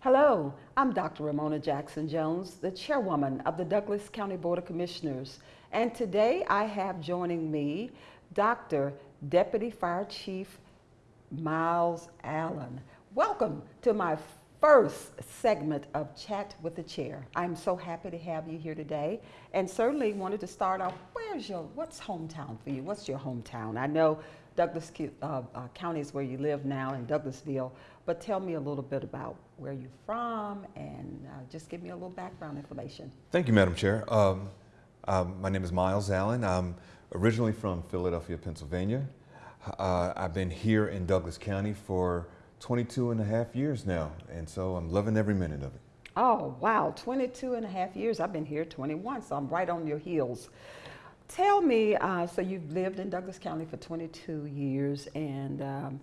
Hello, I'm Dr. Romona Jackson Jones, the chairwoman of the Douglas County Board of Commissioners. And today I have joining me Dr. Deputy Fire Chief Miles Allen. Welcome to my first segment of Chat with the Chair. I'm so happy to have you here today and certainly wanted to start off, where's your, what's hometown for you? What's your hometown? I know Douglas uh, uh, County is where you live now in Douglasville, but tell me a little bit about where you're from and uh, just give me a little background information. Thank you, Madam Chair. Um, um, my name is Miles Allen. I'm originally from Philadelphia, Pennsylvania. Uh, I've been here in Douglas County for 22 and a half years now, and so I'm loving every minute of it. Oh, wow, 22 and a half years. I've been here 21, so I'm right on your heels. Tell me, uh, so you've lived in Douglas County for 22 years, and um,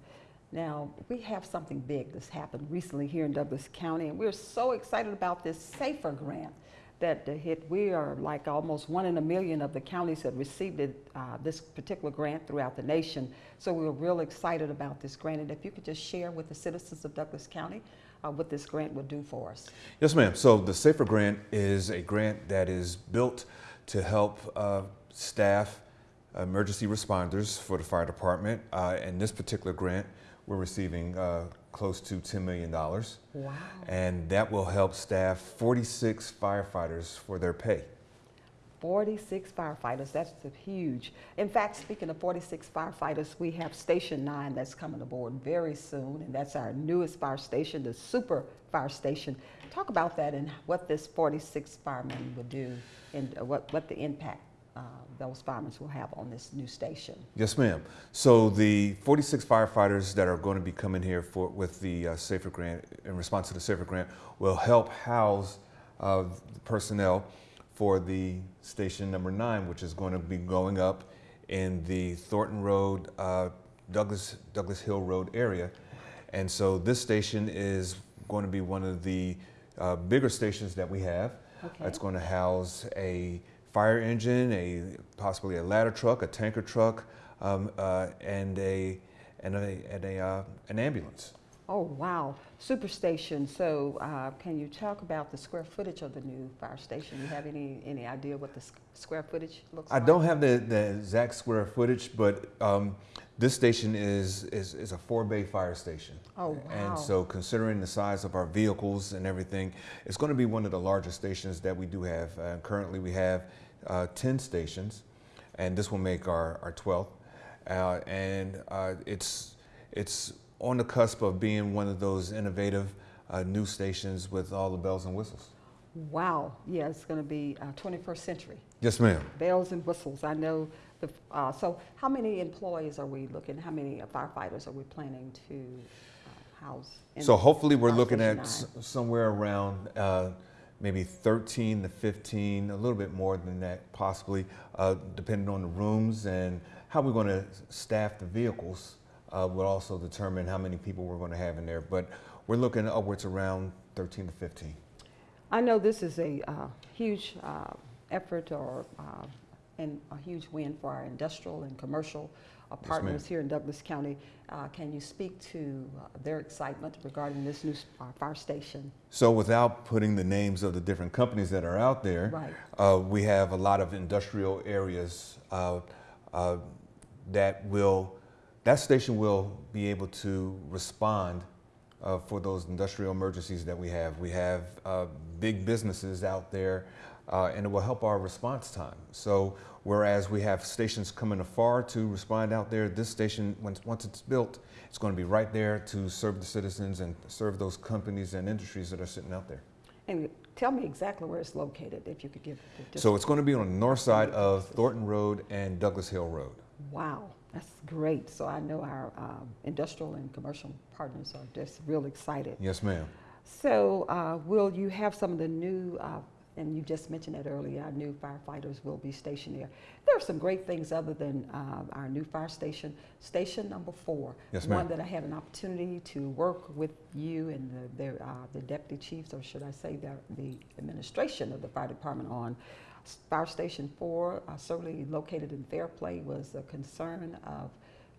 now we have something big that's happened recently here in Douglas County, and we're so excited about this SAFER grant that hit. We are like almost one in a million of the counties that received it, uh, this particular grant throughout the nation. So we are real excited about this grant. And if you could just share with the citizens of Douglas County uh, what this grant would do for us. Yes, ma'am. So the SAFER grant is a grant that is built to help uh, staff emergency responders for the fire department. Uh, and this particular grant, we're receiving uh, close to $10 million. Wow. And that will help staff 46 firefighters for their pay. 46 firefighters, that's huge. In fact, speaking of 46 firefighters, we have Station 9 that's coming aboard very soon, and that's our newest fire station, the super fire station. Talk about that and what this 46 firemen would do and what, what the impact uh, those firemen will have on this new station. Yes, ma'am. So the 46 firefighters that are going to be coming here for with the uh, SAFER grant, in response to the SAFER grant, will help house uh, personnel for the station number nine, which is going to be going up in the Thornton Road, uh, Douglas, Douglas Hill Road area. And so this station is going to be one of the uh, bigger stations that we have. Okay. It's going to house a fire engine, a possibly a ladder truck, a tanker truck, um, uh, and a and a, and a uh, an ambulance. Oh wow, superstation. So uh, can you talk about the square footage of the new fire station? You have any any idea what the square footage looks I like? I don't have the, the exact square footage, but um, this station is, is, is a four bay fire station. Oh wow. And so considering the size of our vehicles and everything, it's going to be one of the largest stations that we do have. Uh, currently we have uh, 10 stations, and this will make our, our 12th. Uh, and uh, it's, it's on the cusp of being one of those innovative uh, new stations with all the bells and whistles. Wow, yeah, it's going to be 21st uh, century. Yes, ma'am. Bells and whistles. I know. The, uh, so, how many employees are we looking? How many firefighters are we planning to house? So, hopefully, we're looking at somewhere around maybe 13 to 15, a little bit more than that possibly, uh, depending on the rooms and how we're going to staff the vehicles uh, will also determine how many people we're going to have in there. But we're looking upwards around 13 to 15. I know this is a uh, huge uh, effort or uh, and a huge win for our industrial and commercial partners yes, here in Douglas County. Uh, can you speak to uh, their excitement regarding this new uh, fire station? So without putting the names of the different companies that are out there, right. Uh, we have a lot of industrial areas uh, that will, that station will be able to respond for those industrial emergencies that we have. We have big businesses out there uh, and it will help our response time. So whereas we have stations coming afar to respond out there, this station, once, once it's built, it's going to be right there to serve the citizens and serve those companies and industries that are sitting out there. And tell me exactly where it's located, if you could give. So it's going to be on the north side of Thornton Road and Douglas Hill Road. Wow, that's great. So I know our um, industrial and commercial partners are just real excited. Yes, ma'am. So uh, will you have some of the new uh, and you just mentioned that earlier, our new firefighters will be stationed there. There are some great things other than uh, our new fire station. Station number four, yes, one that I had an opportunity to work with you and the, the, uh, the deputy chiefs, or should I say the, the administration of the fire department on. Fire Station 4, uh, certainly located in Fairplay, was a concern of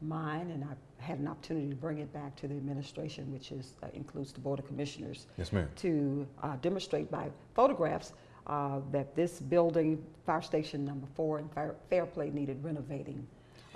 mine, and I had an opportunity to bring it back to the administration, which is, uh, includes the Board of Commissioners, Yes, ma'am. to uh, demonstrate by photographs uh, that this building, Fire Station Number Four in Fair- Fairplay needed renovating.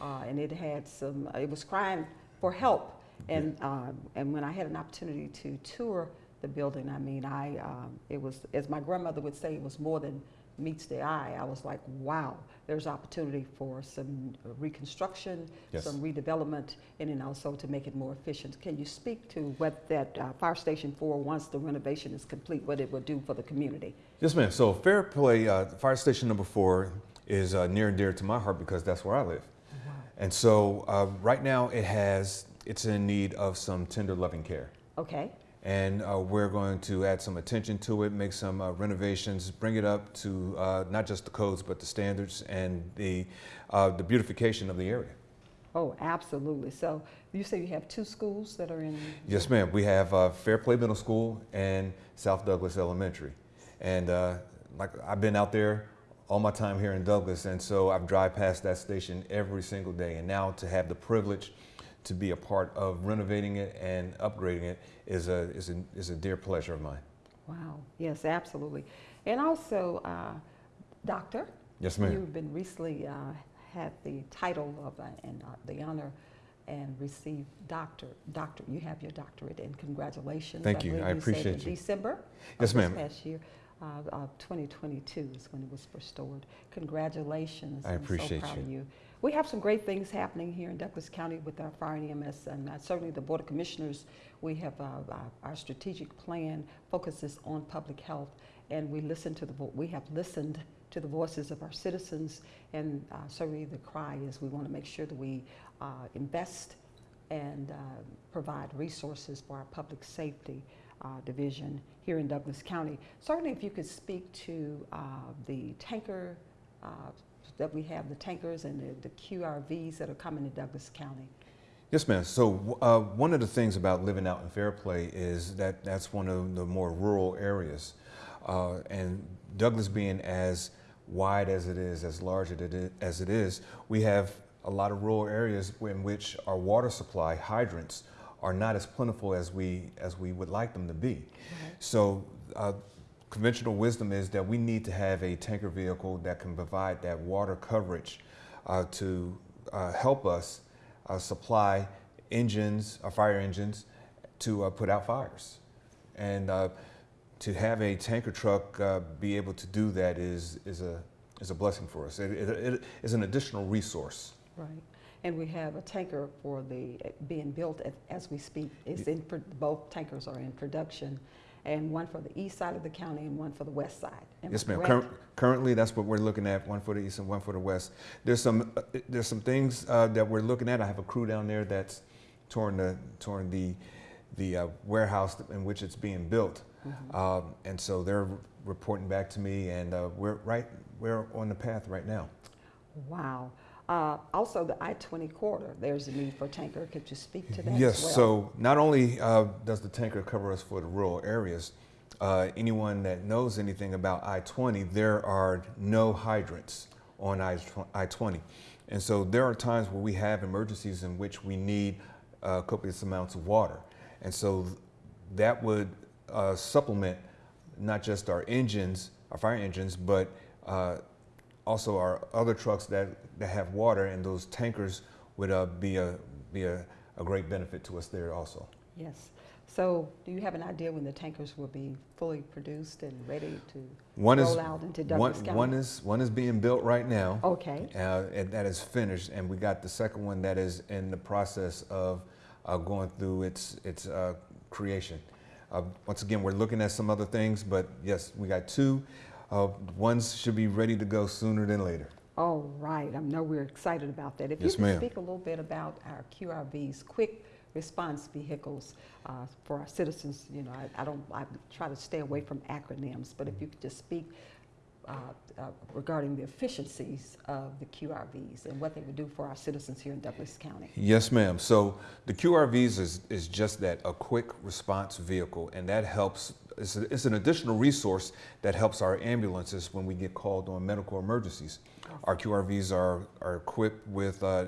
Uh, And it had some, it was crying for help. And, uh, and when I had an opportunity to tour the building, I mean, I, um, it was, as my grandmother would say, it was more than meets the eye. I was like, wow, there's opportunity for some reconstruction, Yes. some redevelopment, and then also to make it more efficient. Can you speak to what that uh, Fire Station 4, once the renovation is complete, what it will do for the community? Yes, ma'am. So Fair Play, uh, Fire Station Number Four is uh, near and dear to my heart because that's where I live. And so uh, right now it has, it's in need of some tender loving care. Okay, And uh, we're going to add some attention to it, make some uh, renovations, bring it up to uh, not just the codes, but the standards and the, uh, the beautification of the area. oh, absolutely. So you say you have two schools that are in? Yes, ma'am. We have uh, Fair Play Middle School and South Douglas Elementary. And uh, like I've been out there all my time here in Douglas, and so I've drive past that station every single day. And now to have the privilege to be a part of renovating it and upgrading it is a, is a, is a dear pleasure of mine. Wow, yes, absolutely. And also, uh, Doctor? Yes, ma'am. You've been recently uh, had the title of, uh, and uh, the honor and received doctor, doctor, you have your doctorate and congratulations. Thank you. I appreciate in you. December? Yes, ma'am. This past year, uh, of 2022 is when it was restored. Congratulations. I I'm appreciate so proud you. of you. We have some great things happening here in Douglas County with our fire and EMS and uh, certainly the Board of Commissioners. We have uh, our, our strategic plan focuses on public health and we listen to the, we have listened to the voices of our citizens and uh, certainly the cry is we want to make sure that we uh, invest and uh, provide resources for our public safety uh, division here in Douglas County. Certainly, if you could speak to uh, the tanker uh, that we have, the tankers and the, the QRVs that are coming to Douglas County. Yes, ma'am. So uh, one of the things about living out in Fairplay is that that's one of the more rural areas. Uh, and Douglas being as wide as it is, as large as it is, we have a lot of rural areas in which our water supply hydrants are not as plentiful as we, as we would like them to be. So uh, conventional wisdom is that we need to have a tanker vehicle that can provide that water coverage uh, to uh, help us uh, supply engines, uh, fire engines, to uh, put out fires. And uh, to have a tanker truck uh, be able to do that is, is, a, is a blessing for us. It, it, it is an additional resource. Right. And we have a tanker for the, being built as we speak. It's in, both tankers are in production, and one for the east side of the county and one for the west side. Am Yes, ma'am. Cur- currently, that's what we're looking at, one for the east and one for the west. There's some, uh, there's some things uh, that we're looking at. I have a crew down there that's touring the, touring the, the uh, warehouse in which it's being built. Mhm. Um, and so they're reporting back to me, and uh, we're right, we're on the path right now. Wow. Uh, Also, the I-20 corridor, there's a need for tanker. Could you speak to that as Yes, well? so not only uh, does the tanker cover us for the rural areas, uh, anyone that knows anything about I-20, there are no hydrants on I- I-20. And so there are times where we have emergencies in which we need uh, copious amounts of water. And so that would uh, supplement not just our engines, our fire engines, but uh, also our other trucks that, that have water, and those tankers would uh, be a be a, a great benefit to us there also. Yes. So do you have an idea when the tankers will be fully produced and ready to One roll is out into one, County? one is one is being built right now, Okay, uh, and that is finished, and we got the second one that is in the process of uh, going through its its uh, creation. Uh, once again, we're looking at some other things, but yes, we got two. Uh, ones should be ready to go sooner than later. all right. I know we're excited about that. If Yes, you could speak a little bit about our QRVs, quick response vehicles uh, for our citizens, you know, I, I don't, I try to stay away from acronyms, but if you could just speak uh, uh, regarding the efficiencies of the QRVs and what they would do for our citizens here in Douglas County. Yes, ma'am. So the QRVs is, is just that, a quick response vehicle, and that helps, it's, a- it's an additional resource that helps our ambulances when we get called on medical emergencies. Our QRVs are, are equipped with uh,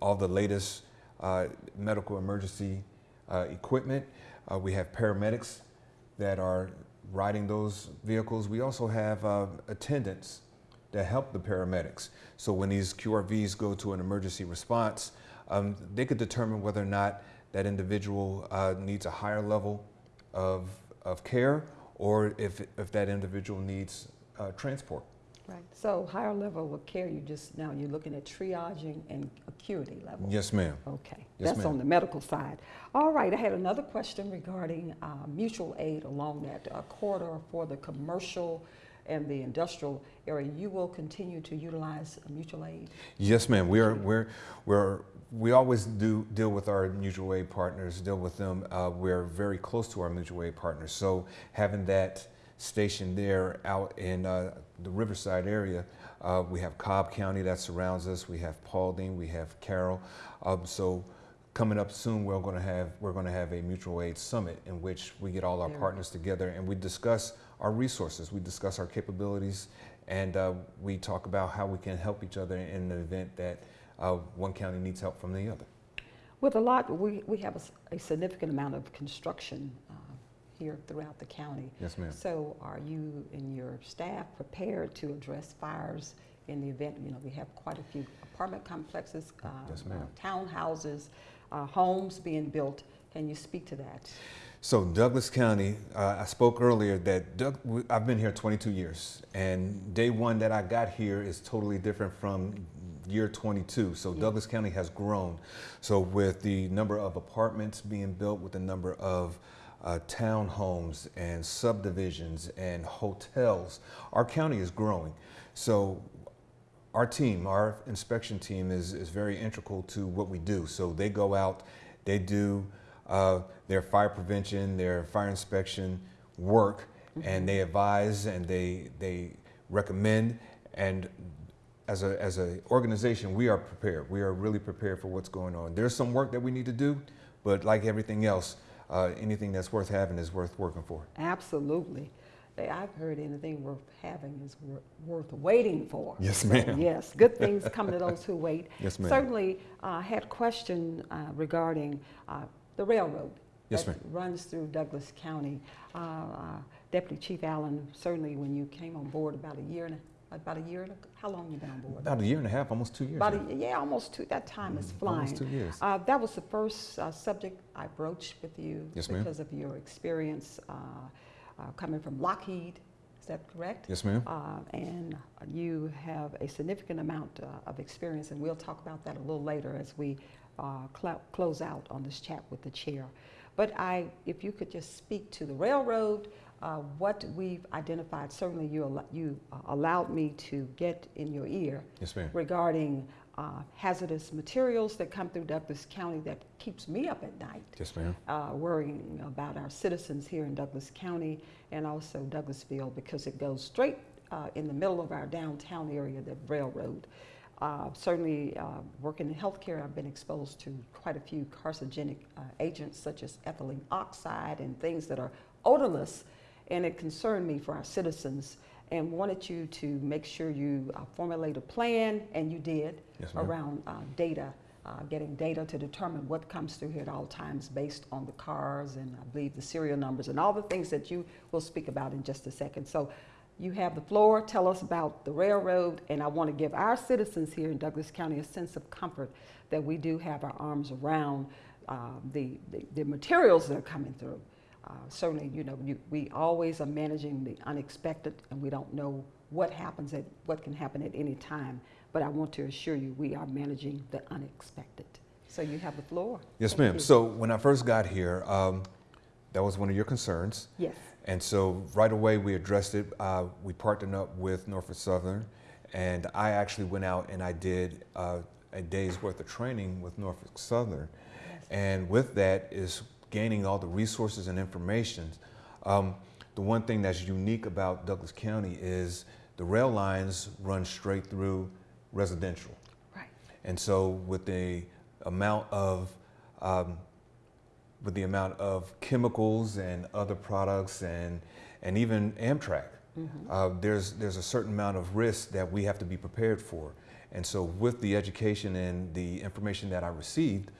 all the latest uh, medical emergency uh, equipment. Uh, we have paramedics that are riding those vehicles. We also have uh, attendants that help the paramedics. So when these QRVs go to an emergency response, um, they could determine whether or not that individual uh, needs a higher level of, of care or if, if that individual needs uh, transport. Right. So higher level of care, you just, now you're looking at triaging and acuity level. Yes, ma'am. Okay, Yes, that's on the medical side. All right, I had another question regarding uh, mutual aid along that uh, corridor for the commercial and the industrial area. You will continue to utilize mutual aid? Yes, ma'am. We are we're we're we always do deal with our mutual aid partners. Deal with them. Uh, we're very close to our mutual aid partners. So having that station there out in uh, the Riverside area, uh, we have Cobb County that surrounds us. We have Paulding. We have Carroll. Um, so coming up soon, we're going to have we're going to have a mutual aid summit in which we get all our partners together and we discuss our resources. We discuss our capabilities and uh, we talk about how we can help each other in the event that uh, one county needs help from the other. With a lot, we, we have a significant amount of construction uh, here throughout the county. Yes, ma'am. So are you and your staff prepared to address fires in the event, you know, we have quite a few apartment complexes, uh, Yes, ma'am. uh, townhouses, uh, homes being built. Can you speak to that? So Douglas County, uh, I spoke earlier that Doug, I've been here 22 years, and day one that I got here is totally different from year 22. So Yeah. Douglas County has grown. So with the number of apartments being built, with the number of uh, townhomes and subdivisions and hotels, our county is growing. So our team, our inspection team is, is very integral to what we do. So they go out, they do uh, their fire prevention, their fire inspection work, and they advise and they, they recommend. And as a, as a organization, we are prepared. We are really prepared for what's going on. There's some work that we need to do, but like everything else, uh, anything that's worth having is worth working for. Absolutely. I've heard anything worth having is worth waiting for. Yes, So, ma'am. Yes, good things come to those who wait. Yes, ma'am. Certainly uh, had a question uh, regarding uh, the railroad. Yes, that Runs through Douglas County. Uh, uh, Deputy Chief Allen, certainly when you came on board about a year and, a- about a year and, a- how long you been on board? About a year and a half, almost two years. About a, yeah, almost two, that time is Mhm, flying. Almost two years. Uh, that was the first uh, subject I broached with you Yes, because of your experience uh, uh, coming from Lockheed. Is that correct? Yes, ma'am. Uh, and you have a significant amount uh, of experience, and we'll talk about that a little later as we uh, cl- close out on this chat with the chair. But I, if you could just speak to the railroad, uh, what we've identified, certainly you, al- you uh, allowed me to get in your ear Yes, ma'am. regarding uh, hazardous materials that come through Douglas County that keeps me up at night, Yes, ma'am. uh, worrying about our citizens here in Douglas County and also Douglasville because it goes straight uh, in the middle of our downtown area, the railroad. Uh, certainly, uh, working in healthcare, I've been exposed to quite a few carcinogenic uh, agents such as ethylene oxide and things that are odorless, and it concerned me for our citizens and wanted you to make sure you uh, formulate a plan, and you did, Yes, around uh, data, uh, getting data to determine what comes through here at all times based on the cars and I believe the serial numbers and all the things that you will speak about in just a second. So you have the floor. Tell us about the railroad, and I want to give our citizens here in Douglas County a sense of comfort that we do have our arms around uh, the, the, the materials that are coming through. Uh, certainly, you know, you, we always are managing the unexpected, and we don't know what happens at what can happen at any time. But I want to assure you, we are managing the unexpected. So you have the floor. Yes, ma'am. So when I first got here, um, that was one of your concerns. yes, And so right away we addressed it. Uh, we partnered up with Norfolk Southern, and I actually went out and I did uh, a day's worth of training with Norfolk Southern. Yes. And with that is gaining all the resources and information. Um, the one thing that's unique about Douglas County is the rail lines run straight through residential. right. And so with the amount of um, with the amount of chemicals and other products and and even Amtrak, uh, there's there's a certain amount of risk that we have to be prepared for. And so with the education and the information that I received,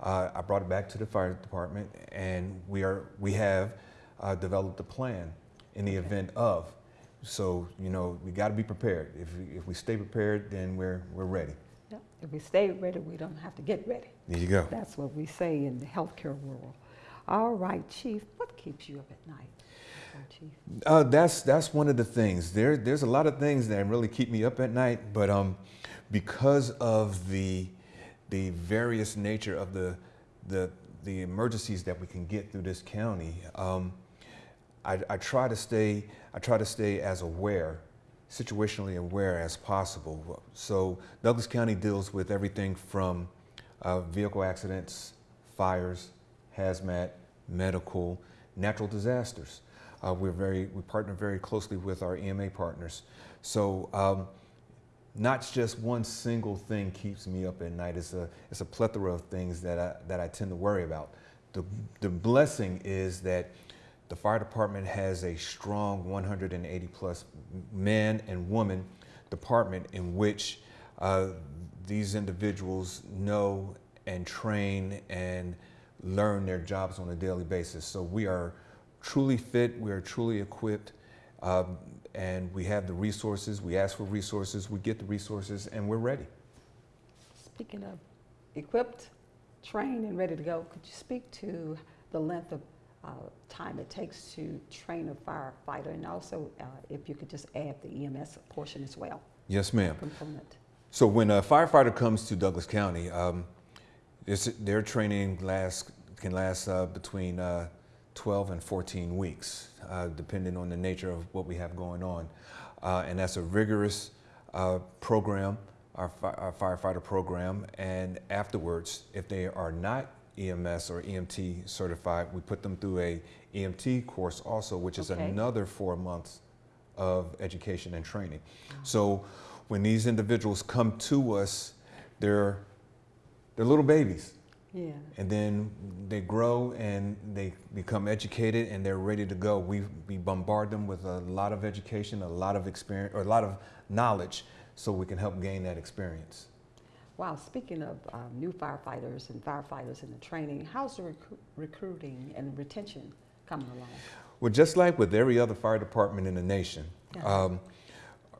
uh, I brought it back to the fire department, and we are we have uh, developed a plan in the Okay. event of. So you know we got to be prepared. If we, if we stay prepared, then we're we're ready. Yep. If we stay ready, we don't have to get ready. There you go. That's what we say in the healthcare world. All right, Chief, what keeps you up at night? Oh, Chief. Uh, that's that's one of the things. There there's a lot of things that really keep me up at night, but um, because of the the various nature of the the the emergencies that we can get through this county, um, I, I try to stay I try to stay as aware, situationally aware as possible. So Douglas County deals with everything from uh, vehicle accidents, fires, hazmat, medical, natural disasters. Uh, we're very we partner very closely with our EMA partners. So um, not just one single thing keeps me up at night. It's a it's a plethora of things that I that I tend to worry about. The the blessing is that the fire department has a strong 180 plus man and woman department in which uh, these individuals know and train and learn their jobs on a daily basis. So we are truly fit, we are truly equipped, um, and we have the resources. We ask for resources, we get the resources, and we're ready. Speaking of equipped, trained, and ready to go, could you speak to the length of uh, time it takes to train a firefighter, and also uh, if you could just add the EMS portion as well, Yes, ma'am. component? So when a firefighter comes to Douglas County, um, their training lasts, can last uh, between uh, 12 and 14 weeks, uh, depending on the nature of what we have going on. Uh, and that's a rigorous uh, program, our, fi- our firefighter program. And afterwards, if they are not EMS or EMT certified, we put them through a EMT course also, which is Okay. another four months of education and training. So when these individuals come to us, they're, they're little babies. Yeah. And then they grow and they become educated and they're ready to go. We, we bombard them with a lot of education, a lot of experience, or a lot of knowledge so we can help gain that experience. Wow, speaking of um, new firefighters and firefighters in the training, how's the recru- recruiting and retention coming along? Well, just like with every other fire department in the nation, Yeah. um,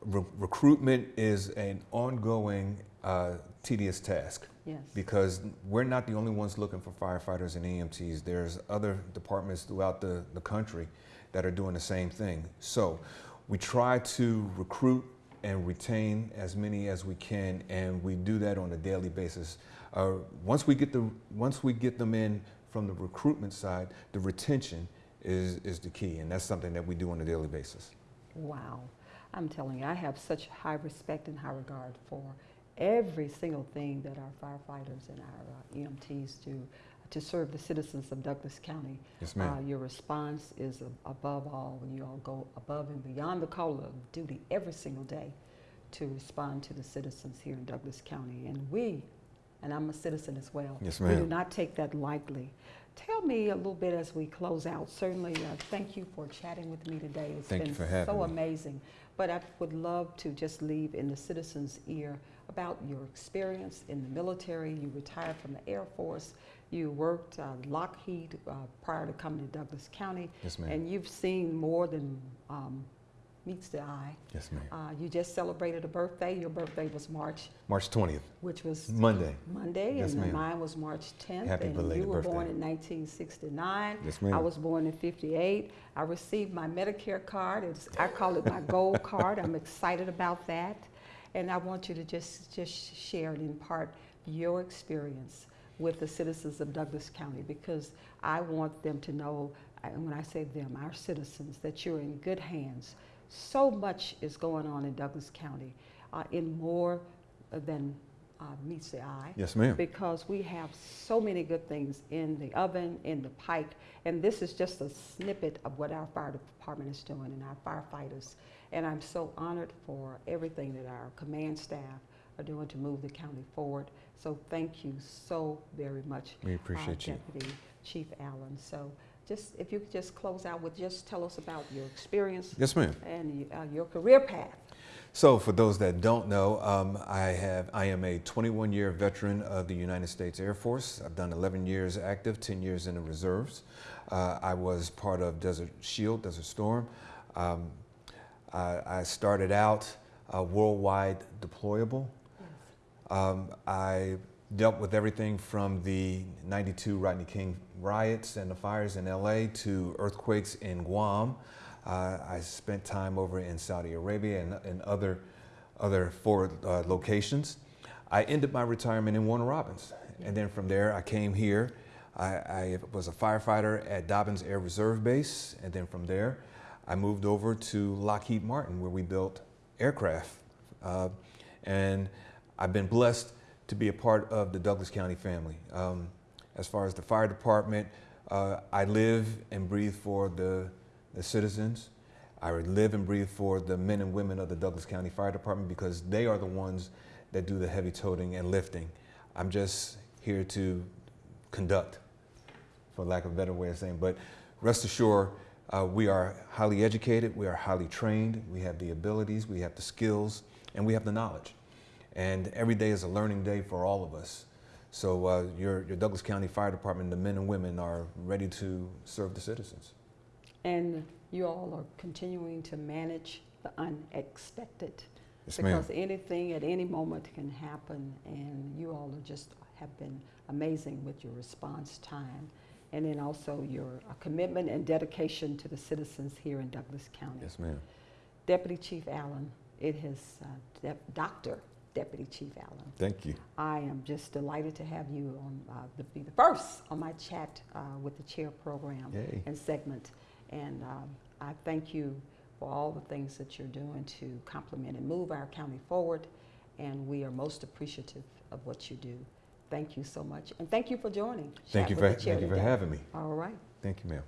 re- recruitment is an ongoing, uh, tedious task. Yes. because we're not the only ones looking for firefighters and EMTs. There's other departments throughout the, the country that are doing the same thing. So we try to recruit and retain as many as we can, and we do that on a daily basis. Uh, once we get the once we get them in from the recruitment side, the retention is is the key, and that's something that we do on a daily basis. Wow. I'm telling you, I have such high respect and high regard for every single thing that our firefighters and our uh, EMTs do to serve the citizens of Douglas County. Yes, ma'am. Uh, your response is above all, when you all go above and beyond the call of duty every single day to respond to the citizens here in Douglas County. And we, and I'm a citizen as well, Yes, ma'am. we do not take that lightly. Tell me a little bit as we close out. Certainly, uh, thank you for chatting with me today. It's Thank been so me. amazing. But I would love to just leave in the citizens' ear about your experience in the military. You retired from the Air Force. You worked uh, Lockheed uh, prior to coming to Douglas County, Yes, ma'am. and you've seen more than um, meets the eye. yes, ma'am. Uh, you just celebrated a birthday. Your birthday was March, March 20th, which was Monday. Monday, Yes, and mine was March 10th. Happy and belated you were born in 1969. Yes, ma'am. I was born in 58. I received my Medicare card. It's, I call it my gold card. I'm excited about that. And I want you to just, just share and impart your experience with the citizens of Douglas County because I want them to know, and when I say them, our citizens, that you're in good hands. So much is going on in Douglas County uh, in more than uh, meets the eye Yes, ma'am. because we have so many good things in the oven, in the pike, and this is just a snippet of what our fire department is doing and our firefighters. And I'm so honored for everything that our command staff are doing to move the county forward. So thank you so very much, We uh, appreciate you. Deputy Chief Allen. So just if you could just close out with just tell us about your experience Yes, ma'am. and uh, your career path. So, for those that don't know, um, I have I am a 21 year veteran of the United States Air Force. I've done 11 years active, 10 years in the reserves. Uh, I was part of Desert Shield, Desert Storm. Um, I, I started out uh, worldwide deployable. Um, I dealt with everything from the 92 Rodney King riots and the fires in LA to earthquakes in Guam. Uh, I spent time over in Saudi Arabia and, and other, other forward uh, locations. I ended my retirement in Warner Robins. And then from there, I came here. I, I was a firefighter at Dobbins Air Reserve Base. And then from there, I moved over to Lockheed Martin, where we built aircraft. Uh, and I've been blessed to be a part of the Douglas County family. Um, as far as the fire department, uh, I live and breathe for the, the citizens. I live and breathe for the men and women of the Douglas County Fire Department because they are the ones that do the heavy toting and lifting. I'm just here to conduct, for lack of a better way of saying. But rest assured, uh, we are highly educated, we are highly trained, we have the abilities, we have the skills, and we have the knowledge. And every day is a learning day for all of us. So uh, your, your Douglas County Fire Department, the men and women are ready to serve the citizens. And you all are continuing to manage the unexpected. Yes, because anything at any moment can happen, and you all just have been amazing with your response time, and then also your uh, commitment and dedication to the citizens here in Douglas County. Yes, ma'am. Deputy Chief Allen, it has, uh, Dr. Deputy Chief Allen. Thank you. I am just delighted to have you on, uh, to be the first on my chat uh, with the chair program Yay. and segment. And um, I thank you for all the things that you're doing to complement and move our county forward. And we are most appreciative of what you do. Thank you so much. And thank you for joining. Thank you for, thank you for having me. All right. Thank you, ma'am.